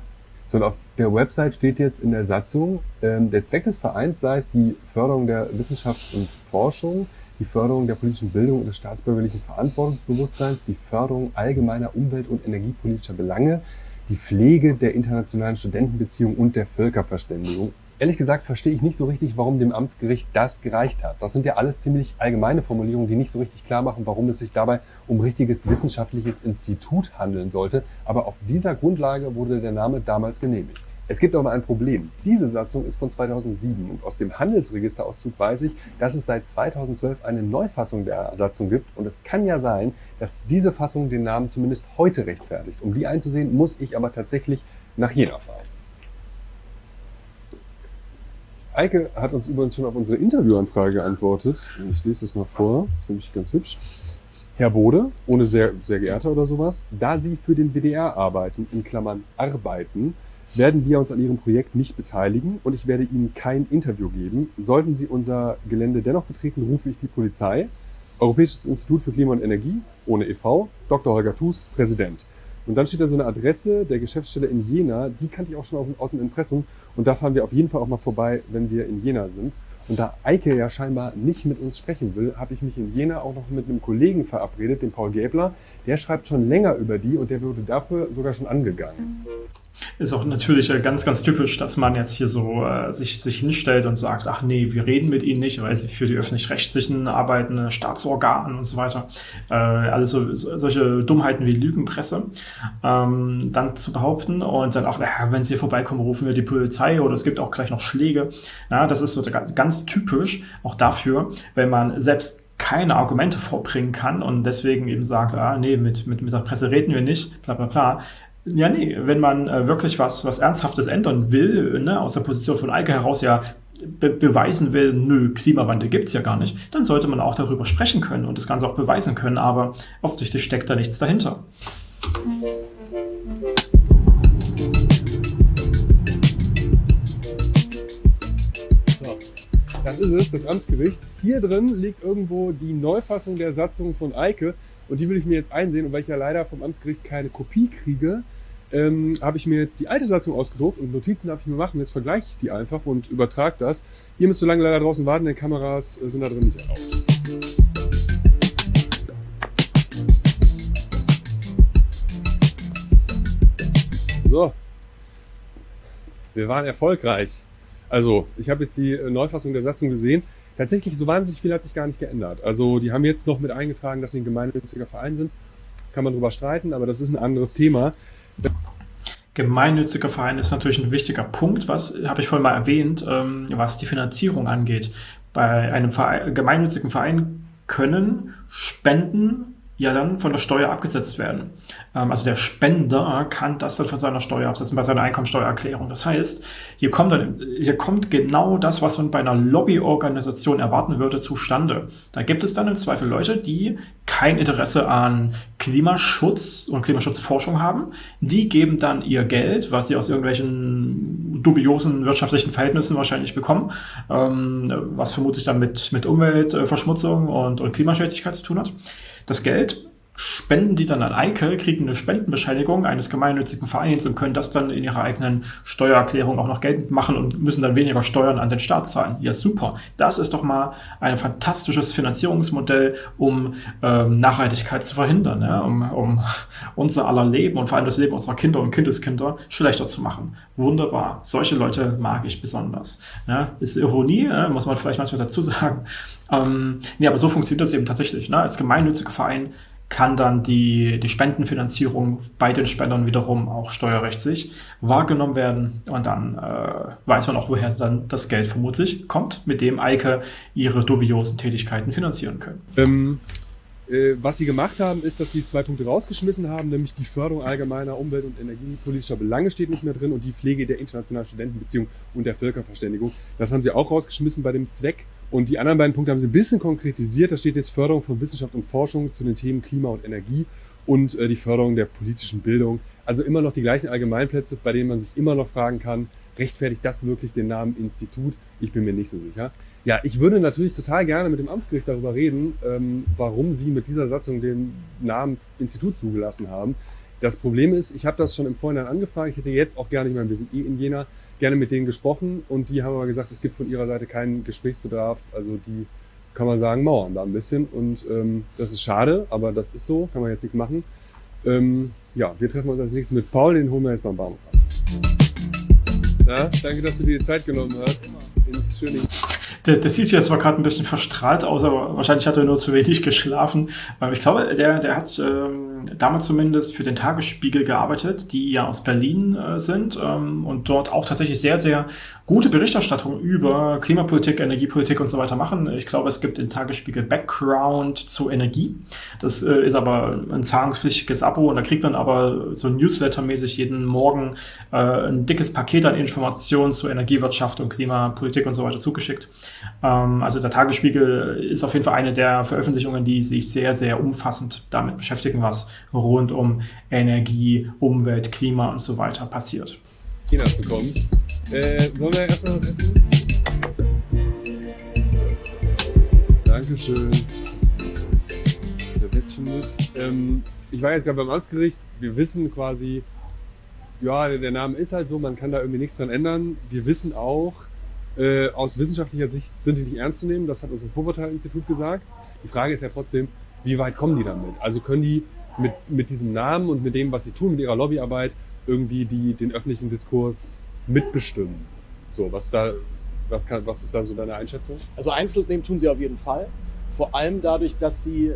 So, und auf der Website steht jetzt in der Satzung, ähm, der Zweck des Vereins sei es die Förderung der Wissenschaft und Forschung, die Förderung der politischen Bildung und des staatsbürgerlichen Verantwortungsbewusstseins, die Förderung allgemeiner umwelt- und energiepolitischer Belange, die Pflege der internationalen Studentenbeziehungen und der Völkerverständigung. Ehrlich gesagt verstehe ich nicht so richtig, warum dem Amtsgericht das gereicht hat. Das sind ja alles ziemlich allgemeine Formulierungen, die nicht so richtig klar machen, warum es sich dabei um richtiges wissenschaftliches Institut handeln sollte. Aber auf dieser Grundlage wurde der Name damals genehmigt. Es gibt aber ein Problem. Diese Satzung ist von 2007 und aus dem Handelsregisterauszug weiß ich, dass es seit 2012 eine Neufassung der Satzung gibt und es kann ja sein, dass diese Fassung den Namen zumindest heute rechtfertigt. Um die einzusehen, muss ich aber tatsächlich nach Jena fahren. Eike hat uns übrigens schon auf unsere Interviewanfrage geantwortet. Ich lese das mal vor, nämlich ganz hübsch. Herr Bode, ohne sehr, sehr geehrter oder sowas, da Sie für den WDR arbeiten, in Klammern arbeiten, werden wir uns an Ihrem Projekt nicht beteiligen und ich werde Ihnen kein Interview geben. Sollten Sie unser Gelände dennoch betreten, rufe ich die Polizei. Europäisches Institut für Klima und Energie, ohne e.V., Dr. Holger Thus, Präsident. Und dann steht da so eine Adresse der Geschäftsstelle in Jena, die kannte ich auch schon aus dem Impressum. Und da fahren wir auf jeden Fall auch mal vorbei, wenn wir in Jena sind. Und da Eike ja scheinbar nicht mit uns sprechen will, habe ich mich in Jena auch noch mit einem Kollegen verabredet, dem Paul Gäbler. Der schreibt schon länger über die und der wurde dafür sogar schon angegangen. Ist auch natürlich äh, ganz, ganz typisch, dass man jetzt hier so äh, sich, sich hinstellt und sagt, ach nee, wir reden mit ihnen nicht, weil sie für die öffentlich-rechtlichen arbeiten, Staatsorganen und so weiter. Äh, alles so, solche Dummheiten wie Lügenpresse ähm, dann zu behaupten und dann auch, naja, wenn sie hier vorbeikommen, rufen wir die Polizei oder es gibt auch gleich noch Schläge. Ja, das ist so ganz typisch auch dafür, wenn man selbst keine Argumente vorbringen kann und deswegen eben sagt, ah, nee, mit, mit, mit der Presse reden wir nicht, bla bla bla, ja, nee, wenn man äh, wirklich was, was Ernsthaftes ändern will, ne, aus der Position von Eike heraus ja be beweisen will, nö, Klimawandel gibt es ja gar nicht, dann sollte man auch darüber sprechen können und das Ganze auch beweisen können, aber offensichtlich steckt da nichts dahinter. Das ist es, das Amtsgericht. Hier drin liegt irgendwo die Neufassung der Satzung von Eike und die will ich mir jetzt einsehen und weil ich ja leider vom Amtsgericht keine Kopie kriege, ähm, habe ich mir jetzt die alte Satzung ausgedruckt und Notizen darf ich mir machen. Jetzt vergleiche ich die einfach und übertrage das. Ihr müsst so lange leider draußen warten, denn Kameras äh, sind da drin nicht erlaubt. So, wir waren erfolgreich. Also, ich habe jetzt die äh, Neufassung der Satzung gesehen. Tatsächlich, so wahnsinnig viel hat sich gar nicht geändert. Also, die haben jetzt noch mit eingetragen, dass sie ein gemeinnütziger Verein sind. Kann man drüber streiten, aber das ist ein anderes Thema. Gemeinnütziger Verein ist natürlich ein wichtiger Punkt, was habe ich vorhin mal erwähnt, ähm, was die Finanzierung angeht. Bei einem Verein, gemeinnützigen Verein können Spenden ja dann von der Steuer abgesetzt werden. Ähm, also der Spender kann das dann von seiner Steuer absetzen, bei seiner Einkommensteuererklärung. Das heißt, hier kommt, dann, hier kommt genau das, was man bei einer Lobbyorganisation erwarten würde, zustande. Da gibt es dann im Zweifel Leute, die kein Interesse an Klimaschutz und Klimaschutzforschung haben. Die geben dann ihr Geld, was sie aus irgendwelchen dubiosen wirtschaftlichen Verhältnissen wahrscheinlich bekommen, ähm, was vermutlich dann mit, mit Umweltverschmutzung und, und Klimaschädlichkeit zu tun hat. Das Geld spenden die dann an Eike, kriegen eine Spendenbescheinigung eines gemeinnützigen Vereins und können das dann in ihrer eigenen Steuererklärung auch noch geltend machen und müssen dann weniger Steuern an den Staat zahlen. Ja, super. Das ist doch mal ein fantastisches Finanzierungsmodell, um ähm, Nachhaltigkeit zu verhindern, ja? um, um unser aller Leben und vor allem das Leben unserer Kinder und Kindeskinder schlechter zu machen. Wunderbar. Solche Leute mag ich besonders. Ja? Ist Ironie, muss man vielleicht manchmal dazu sagen. Ähm, nee, aber so funktioniert das eben tatsächlich. Ne? Als gemeinnütziger Verein kann dann die, die Spendenfinanzierung bei den Spendern wiederum auch steuerrechtlich wahrgenommen werden. Und dann äh, weiß man auch, woher dann das Geld vermutlich kommt, mit dem Eike ihre dubiosen Tätigkeiten finanzieren können. Ähm, äh, was sie gemacht haben, ist, dass sie zwei Punkte rausgeschmissen haben, nämlich die Förderung allgemeiner Umwelt- und energiepolitischer Belange steht nicht mehr drin und die Pflege der internationalen Studentenbeziehung und der Völkerverständigung. Das haben sie auch rausgeschmissen bei dem Zweck, und die anderen beiden Punkte haben sie ein bisschen konkretisiert. Da steht jetzt Förderung von Wissenschaft und Forschung zu den Themen Klima und Energie und äh, die Förderung der politischen Bildung. Also immer noch die gleichen Allgemeinplätze, bei denen man sich immer noch fragen kann, rechtfertigt das wirklich den Namen Institut? Ich bin mir nicht so sicher. Ja, ich würde natürlich total gerne mit dem Amtsgericht darüber reden, ähm, warum sie mit dieser Satzung den Namen Institut zugelassen haben. Das Problem ist, ich habe das schon im Vorhinein angefragt. Ich hätte jetzt auch gerne, ich meine, wir sind eh in Jena, gerne mit denen gesprochen und die haben aber gesagt, es gibt von ihrer Seite keinen Gesprächsbedarf. Also die kann man sagen, mauern da ein bisschen und ähm, das ist schade, aber das ist so, kann man jetzt nichts machen. Ähm, ja, wir treffen uns als nächstes mit Paul, den holen wir jetzt beim Bahnhof an. Ja, danke, dass du dir die Zeit genommen hast. Ins schöne der, der sieht jetzt zwar gerade ein bisschen verstrahlt aus, aber wahrscheinlich hat er nur zu wenig geschlafen. Ich glaube, der, der hat ähm, damals zumindest für den Tagesspiegel gearbeitet, die ja aus Berlin äh, sind ähm, und dort auch tatsächlich sehr, sehr gute Berichterstattung über Klimapolitik, Energiepolitik und so weiter machen. Ich glaube, es gibt den Tagesspiegel Background zu Energie. Das äh, ist aber ein zahlungspflichtiges Abo und da kriegt man aber so Newsletter-mäßig jeden Morgen äh, ein dickes Paket an Informationen zu Energiewirtschaft und Klimapolitik und so weiter zugeschickt. Ähm, also der Tagesspiegel ist auf jeden Fall eine der Veröffentlichungen, die sich sehr, sehr umfassend damit beschäftigen, was rund um Energie, Umwelt, Klima und so weiter passiert. China bekommen. Äh, wollen wir erstmal was essen? Dankeschön. Serviettchen mit. Ähm, ich war jetzt gerade beim Amtsgericht. Wir wissen quasi, ja, der Name ist halt so, man kann da irgendwie nichts dran ändern. Wir wissen auch, äh, aus wissenschaftlicher Sicht sind die nicht ernst zu nehmen. Das hat uns das Wuppertal-Institut gesagt. Die Frage ist ja trotzdem, wie weit kommen die damit? Also können die mit, mit diesem Namen und mit dem, was sie tun, mit ihrer Lobbyarbeit, irgendwie die, den öffentlichen Diskurs mitbestimmen? So, was da, was, kann, was ist da so deine Einschätzung? Also Einfluss nehmen tun sie auf jeden Fall. Vor allem dadurch, dass sie,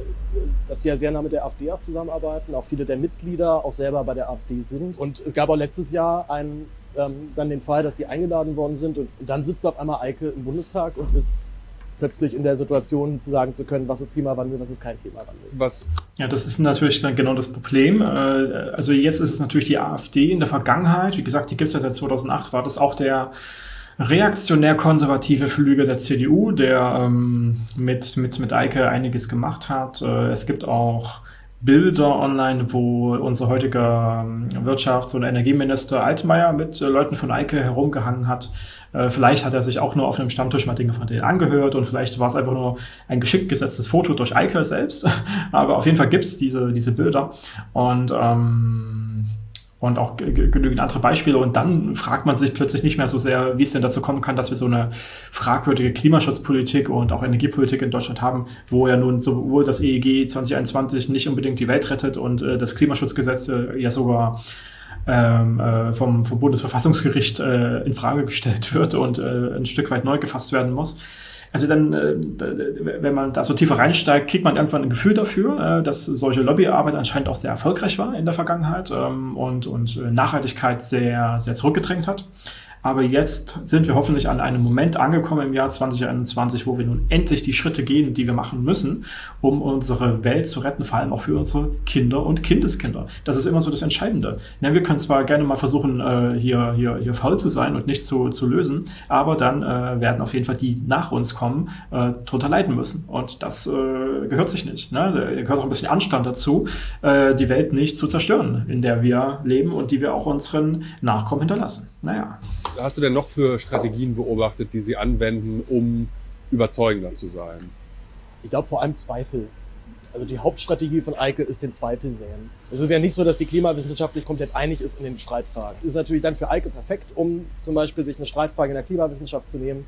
dass sie ja sehr nah mit der AfD auch zusammenarbeiten, auch viele der Mitglieder auch selber bei der AfD sind. Und es gab auch letztes Jahr einen, ähm, dann den Fall, dass sie eingeladen worden sind und, und dann sitzt auf einmal Eike im Bundestag und ist plötzlich in der Situation zu sagen zu können, was ist Klimawandel, was ist kein Klimawandel. Was? Ja, das ist natürlich dann genau das Problem. Äh, also jetzt ist es natürlich die AfD in der Vergangenheit, wie gesagt, die gibt es ja seit 2008, war das auch der reaktionär-konservative Flügel der CDU, der ähm, mit, mit, mit Eike einiges gemacht hat. Äh, es gibt auch Bilder online, wo unser heutiger ähm, Wirtschafts- und Energieminister Altmaier mit äh, Leuten von Eike herumgehangen hat. Äh, vielleicht hat er sich auch nur auf einem Stammtisch mal Dinge von denen angehört und vielleicht war es einfach nur ein geschickt gesetztes Foto durch Eike selbst. Aber auf jeden Fall gibt's diese, diese Bilder. Und ähm, und auch genügend andere Beispiele. Und dann fragt man sich plötzlich nicht mehr so sehr, wie es denn dazu kommen kann, dass wir so eine fragwürdige Klimaschutzpolitik und auch Energiepolitik in Deutschland haben, wo ja nun sowohl das EEG 2021 nicht unbedingt die Welt rettet und äh, das Klimaschutzgesetz äh, ja sogar ähm, äh, vom, vom Bundesverfassungsgericht äh, in Frage gestellt wird und äh, ein Stück weit neu gefasst werden muss. Also dann, äh, wenn man da so tiefer reinsteigt, kriegt man irgendwann ein Gefühl dafür, äh, dass solche Lobbyarbeit anscheinend auch sehr erfolgreich war in der Vergangenheit ähm, und, und Nachhaltigkeit sehr, sehr zurückgedrängt hat. Aber jetzt sind wir hoffentlich an einem Moment angekommen im Jahr 2021, wo wir nun endlich die Schritte gehen, die wir machen müssen, um unsere Welt zu retten, vor allem auch für unsere Kinder und Kindeskinder. Das ist immer so das Entscheidende. Ja, wir können zwar gerne mal versuchen, äh, hier, hier, hier faul zu sein und nichts zu, zu lösen, aber dann äh, werden auf jeden Fall die nach uns kommen, äh, drunter leiden müssen. Und das gehört sich nicht. Ne? Da gehört auch ein bisschen Anstand dazu, die Welt nicht zu zerstören, in der wir leben und die wir auch unseren Nachkommen hinterlassen. Naja. Was hast du denn noch für Strategien beobachtet, die Sie anwenden, um überzeugender zu sein? Ich glaube vor allem Zweifel. Also die Hauptstrategie von Eike ist den Zweifel säen. Es ist ja nicht so, dass die klimawissenschaftlich komplett einig ist in den Streitfragen. Ist natürlich dann für Eike perfekt, um zum Beispiel sich eine Streitfrage in der Klimawissenschaft zu nehmen.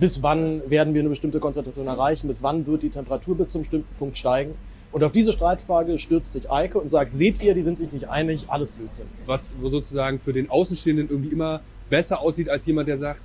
Bis wann werden wir eine bestimmte Konzentration erreichen? Bis wann wird die Temperatur bis zum bestimmten Punkt steigen? Und auf diese Streitfrage stürzt sich Eike und sagt, seht ihr, die sind sich nicht einig, alles Blödsinn. Was sozusagen für den Außenstehenden irgendwie immer besser aussieht als jemand, der sagt,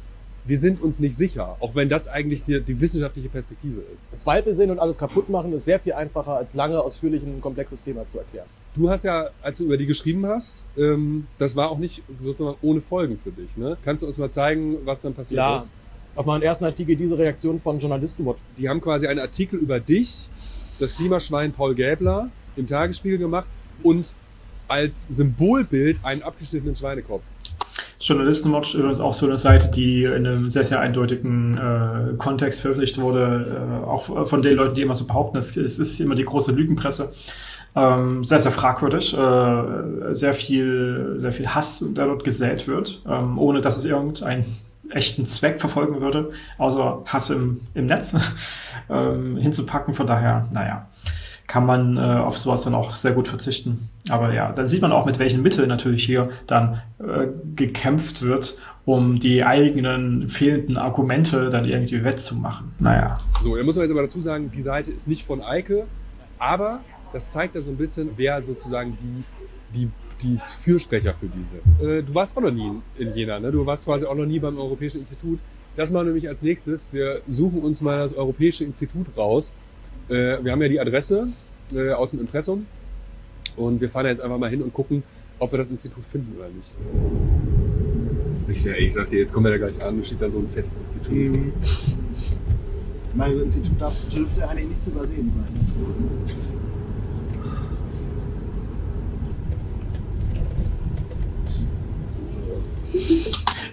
wir sind uns nicht sicher, auch wenn das eigentlich die, die wissenschaftliche Perspektive ist. Zweifel sehen und alles kaputt machen ist sehr viel einfacher, als lange ausführlich ein komplexes Thema zu erklären. Du hast ja, als du über die geschrieben hast, ähm, das war auch nicht sozusagen ohne Folgen für dich. Ne? Kannst du uns mal zeigen, was dann passiert Ja, ist? auf meinen ersten Artikel diese Reaktion von Journalisten. Die haben quasi einen Artikel über dich, das Klimaschwein Paul Gäbler, im Tagesspiegel gemacht und als Symbolbild einen abgeschnittenen Schweinekopf. Journalistenwatch übrigens auch so eine Seite, die in einem sehr, sehr eindeutigen äh, Kontext veröffentlicht wurde, äh, auch von den Leuten, die immer so behaupten, es, es ist immer die große Lügenpresse. Ähm, sehr, sehr fragwürdig. Äh, sehr viel, sehr viel Hass, der dort gesät wird, ähm, ohne dass es irgendeinen echten Zweck verfolgen würde, außer Hass im, im Netz ähm, hinzupacken. Von daher, naja, kann man äh, auf sowas dann auch sehr gut verzichten. Aber ja, dann sieht man auch, mit welchen Mitteln natürlich hier dann äh, gekämpft wird, um die eigenen fehlenden Argumente dann irgendwie wettzumachen. Naja. So, da muss man jetzt aber dazu sagen, die Seite ist nicht von Eike, aber das zeigt ja so ein bisschen, wer sozusagen die, die, die Fürsprecher für diese. Äh, du warst auch noch nie in Jena, ne? Du warst quasi auch noch nie beim Europäischen Institut. Das machen wir nämlich als nächstes. Wir suchen uns mal das Europäische Institut raus. Äh, wir haben ja die Adresse äh, aus dem Impressum und wir fahren jetzt einfach mal hin und gucken, ob wir das Institut finden oder nicht. Ich, sag, ich sag dir, jetzt kommen wir da gleich an, steht da so ein fettes Institut. Mhm. Ich meine, ein Institut darf, dürfte eigentlich nicht zu übersehen sein.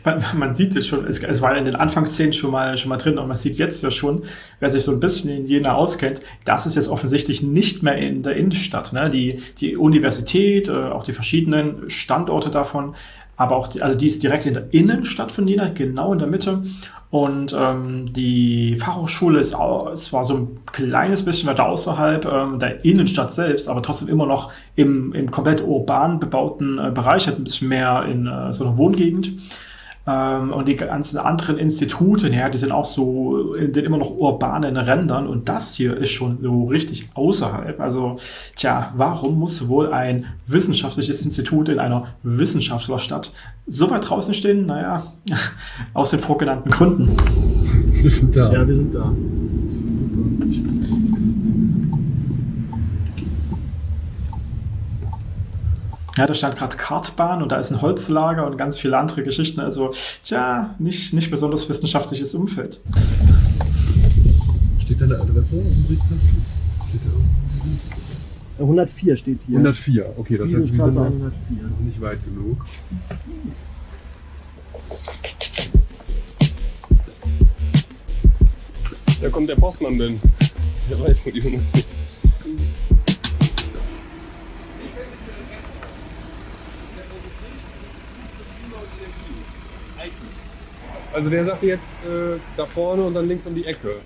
Man, man sieht es schon, es, es war in den Anfangsszenen schon mal, schon mal drin und man sieht jetzt ja schon, wer sich so ein bisschen in Jena auskennt, das ist jetzt offensichtlich nicht mehr in der Innenstadt. Ne? Die, die Universität, äh, auch die verschiedenen Standorte davon, aber auch die, also die ist direkt in der Innenstadt von Jena, genau in der Mitte. Und ähm, die Fachhochschule ist auch, es war so ein kleines bisschen weiter außerhalb ähm, der Innenstadt selbst, aber trotzdem immer noch im, im komplett urban bebauten äh, Bereich, hat ein bisschen mehr in äh, so einer Wohngegend. Ähm, und die ganzen anderen Institute, ja, die sind auch so in den immer noch urbanen Rändern und das hier ist schon so richtig außerhalb. Also, tja, warum muss wohl ein wissenschaftliches Institut in einer Wissenschaftlerstadt so weit draußen stehen? Naja, aus den vorgenannten Gründen. Wir sind da. Ja, wir sind da. Ja, da stand gerade Kartbahn und da ist ein Holzlager und ganz viele andere Geschichten. Also, tja, nicht, nicht besonders wissenschaftliches Umfeld. Steht da eine Adresse im Briefkasten? Steht da irgendwo? 104 steht hier. 104, okay, das heißt, wir sind noch 104. noch nicht weit genug. Da kommt der Postmann denn. Der weiß, wo die 110. Also der sagt jetzt äh, da vorne und dann links um die Ecke.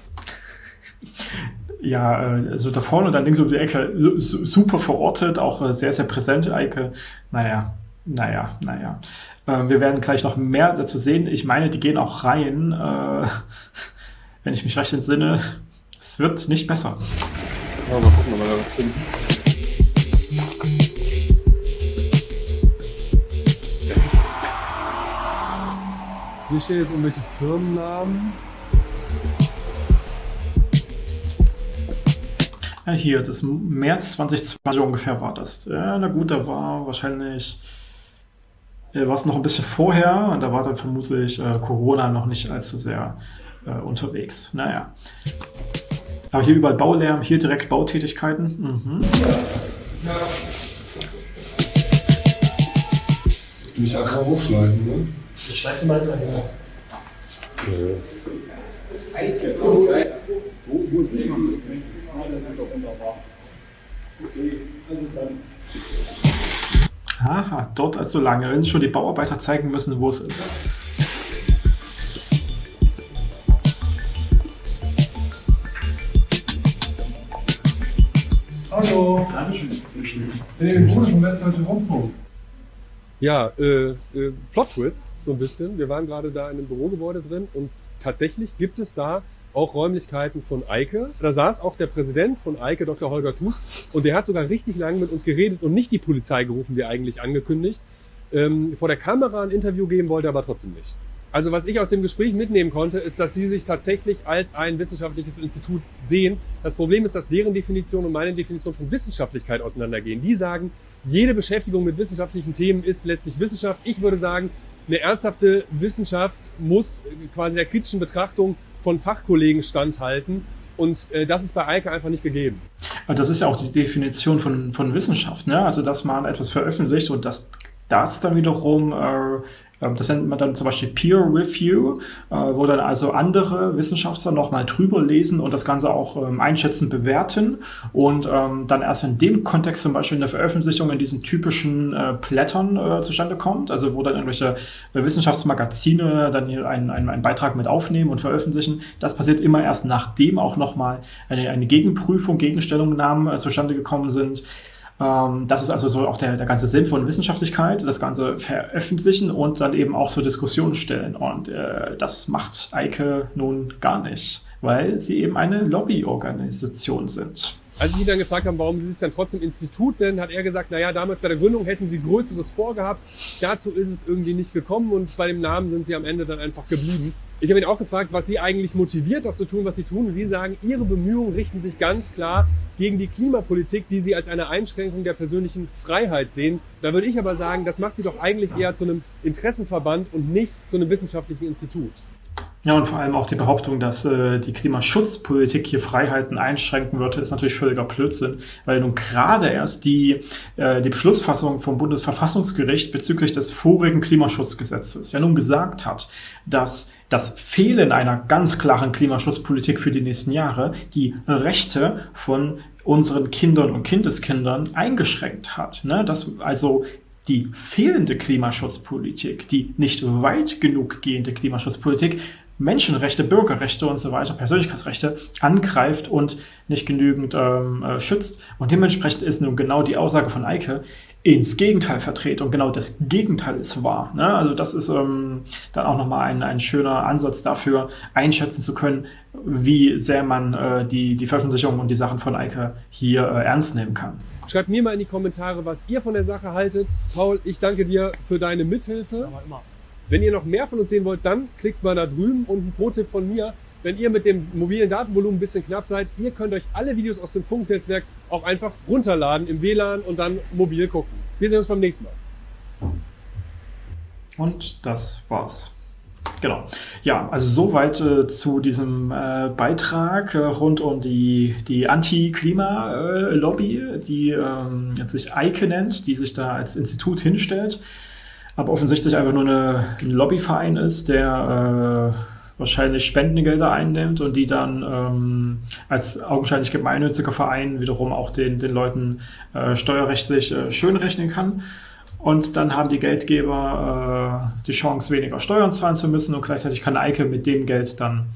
Ja, äh, also da vorne und dann links um die Ecke su- su- super verortet, auch äh, sehr, sehr präsent, Eike. Naja, naja, naja. Äh, Wir werden gleich noch mehr dazu sehen. Ich meine, die gehen auch rein, äh, wenn ich mich recht entsinne. Es wird nicht besser. Ja, mal gucken, ob wir da was finden. Hier stehen jetzt irgendwelche Firmennamen. Ja, hier, das März 2020 ungefähr war das. Ja, na gut, da war wahrscheinlich, äh, war es noch ein bisschen vorher und da war dann vermutlich äh, Corona noch nicht allzu sehr äh, unterwegs. Naja. Aber hier überall Baulärm, hier direkt Bautätigkeiten. Mhm. Mich einfach hochschneiden, ne? Ich schreibe mal daher. Aha, dort also lange. Wenn schon die Bauarbeiter zeigen müssen, wo es ist. Hallo. Dankeschön. vom Westdeutschen Rundfunk. Ja, äh, äh, Plot Twist, so ein bisschen. Wir waren gerade da in einem Bürogebäude drin und tatsächlich gibt es da auch Räumlichkeiten von Eike. Da saß auch der Präsident von Eike, Dr. Holger Thus, und der hat sogar richtig lange mit uns geredet und nicht die Polizei gerufen, wie eigentlich angekündigt. Ähm, vor der Kamera ein Interview geben wollte, aber trotzdem nicht. Also was ich aus dem Gespräch mitnehmen konnte, ist, dass sie sich tatsächlich als ein wissenschaftliches Institut sehen. Das Problem ist, dass deren Definition und meine Definition von Wissenschaftlichkeit auseinandergehen. Die sagen, jede Beschäftigung mit wissenschaftlichen Themen ist letztlich Wissenschaft. Ich würde sagen, eine ernsthafte Wissenschaft muss quasi der kritischen Betrachtung von Fachkollegen standhalten. Und äh, das ist bei Eike einfach nicht gegeben. Das ist ja auch die Definition von, von Wissenschaft. Ne? Also, dass man etwas veröffentlicht und dass das dann wiederum äh, das nennt man dann zum Beispiel Peer Review, äh, wo dann also andere Wissenschaftler nochmal drüber lesen und das Ganze auch ähm, einschätzen, bewerten und ähm, dann erst in dem Kontext zum Beispiel eine Veröffentlichung in diesen typischen äh, Blättern äh, zustande kommt, also wo dann irgendwelche Wissenschaftsmagazine dann hier einen, einen, einen Beitrag mit aufnehmen und veröffentlichen. Das passiert immer erst nachdem auch nochmal eine, eine Gegenprüfung, Gegenstellungnahmen zustande gekommen sind. Ähm, das ist also so auch der, der ganze Sinn von Wissenschaftlichkeit, das Ganze veröffentlichen und dann eben auch so Diskussionen stellen. Und äh, das macht Eike nun gar nicht, weil sie eben eine Lobbyorganisation sind. Als ich ihn dann gefragt habe, warum sie sich dann trotzdem Institut nennen, hat er gesagt, naja, damals bei der Gründung hätten sie Größeres vorgehabt. Dazu ist es irgendwie nicht gekommen und bei dem Namen sind sie am Ende dann einfach geblieben. Ich habe ihn auch gefragt, was sie eigentlich motiviert, das zu tun, was sie tun. Und die sagen, ihre Bemühungen richten sich ganz klar gegen die Klimapolitik, die sie als eine Einschränkung der persönlichen Freiheit sehen. Da würde ich aber sagen, das macht sie doch eigentlich eher zu einem Interessenverband und nicht zu einem wissenschaftlichen Institut. Ja, und vor allem auch die Behauptung, dass äh, die Klimaschutzpolitik hier Freiheiten einschränken würde, ist natürlich völliger Blödsinn, weil nun gerade erst die, äh, die Beschlussfassung vom Bundesverfassungsgericht bezüglich des vorigen Klimaschutzgesetzes ja nun gesagt hat, dass das Fehlen einer ganz klaren Klimaschutzpolitik für die nächsten Jahre die Rechte von unseren Kindern und Kindeskindern eingeschränkt hat. Ne? Dass also die fehlende Klimaschutzpolitik, die nicht weit genug gehende Klimaschutzpolitik Menschenrechte, Bürgerrechte und so weiter, Persönlichkeitsrechte angreift und nicht genügend ähm, äh, schützt. Und dementsprechend ist nun genau die Aussage von Eike ins Gegenteil verdreht und genau das Gegenteil ist wahr. Ne? Also das ist ähm, dann auch nochmal ein, ein schöner Ansatz dafür, einschätzen zu können, wie sehr man äh, die, die Veröffentlichung und die Sachen von Eike hier äh, ernst nehmen kann. Schreibt mir mal in die Kommentare, was ihr von der Sache haltet. Paul, ich danke dir für deine Mithilfe. Aber immer. Wenn ihr noch mehr von uns sehen wollt, dann klickt mal da drüben und ein Pro-Tipp von mir. Wenn ihr mit dem mobilen Datenvolumen ein bisschen knapp seid, ihr könnt euch alle Videos aus dem Funknetzwerk auch einfach runterladen im WLAN und dann mobil gucken. Wir sehen uns beim nächsten Mal. Und das war's. Genau. Ja, also soweit äh, zu diesem äh, Beitrag äh, rund um die, die Anti-Klima-Lobby, die ähm, jetzt sich EIKE nennt, die sich da als Institut hinstellt aber offensichtlich einfach nur eine, ein Lobbyverein ist, der äh, wahrscheinlich Spendengelder einnimmt und die dann ähm, als augenscheinlich gemeinnütziger Verein wiederum auch den, den Leuten äh, steuerrechtlich äh, schönrechnen kann. Und dann haben die Geldgeber äh, die Chance, weniger Steuern zahlen zu müssen und gleichzeitig kann Eike mit dem Geld dann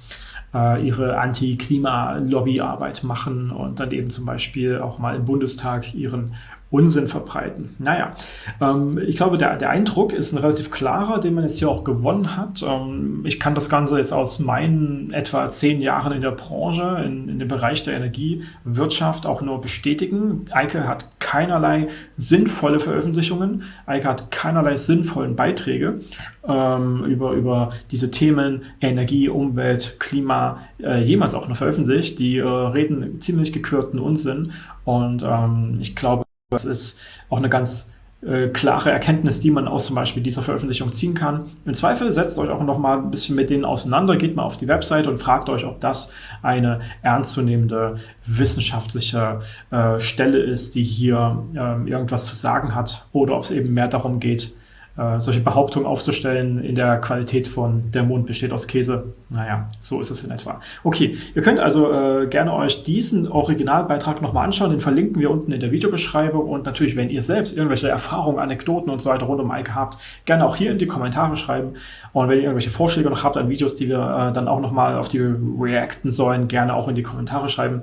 äh, ihre Anti-Klima-Lobbyarbeit machen und dann eben zum Beispiel auch mal im Bundestag ihren Unsinn verbreiten. Naja, ähm, ich glaube, der, der Eindruck ist ein relativ klarer, den man jetzt hier auch gewonnen hat. Ähm, ich kann das Ganze jetzt aus meinen etwa zehn Jahren in der Branche, in, in dem Bereich der Energiewirtschaft auch nur bestätigen. Eike hat keinerlei sinnvolle Veröffentlichungen. Eike hat keinerlei sinnvollen Beiträge ähm, über, über diese Themen Energie, Umwelt, Klima äh, jemals auch noch veröffentlicht. Die äh, reden ziemlich gekürten Unsinn und ähm, ich glaube, das ist auch eine ganz äh, klare Erkenntnis, die man aus zum Beispiel dieser Veröffentlichung ziehen kann. Im Zweifel setzt euch auch noch mal ein bisschen mit denen auseinander, geht mal auf die Website und fragt euch, ob das eine ernstzunehmende wissenschaftliche äh, Stelle ist, die hier äh, irgendwas zu sagen hat oder ob es eben mehr darum geht, äh, solche Behauptungen aufzustellen, in der Qualität von der Mond besteht aus Käse. Naja, so ist es in etwa. Okay, ihr könnt also äh, gerne euch diesen Originalbeitrag nochmal anschauen, den verlinken wir unten in der Videobeschreibung und natürlich, wenn ihr selbst irgendwelche Erfahrungen, Anekdoten und so weiter rund um Ike habt, gerne auch hier in die Kommentare schreiben und wenn ihr irgendwelche Vorschläge noch habt an Videos, die wir äh, dann auch nochmal auf die wir reacten sollen, gerne auch in die Kommentare schreiben.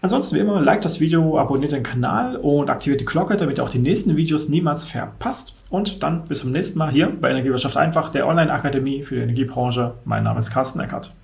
Ansonsten wie immer, like das Video, abonniert den Kanal und aktiviert die Glocke, damit ihr auch die nächsten Videos niemals verpasst. Und dann bis zum nächsten Mal hier bei Energiewirtschaft einfach, der Online-Akademie für die Energiebranche. Mein Name ist Carsten Eckert.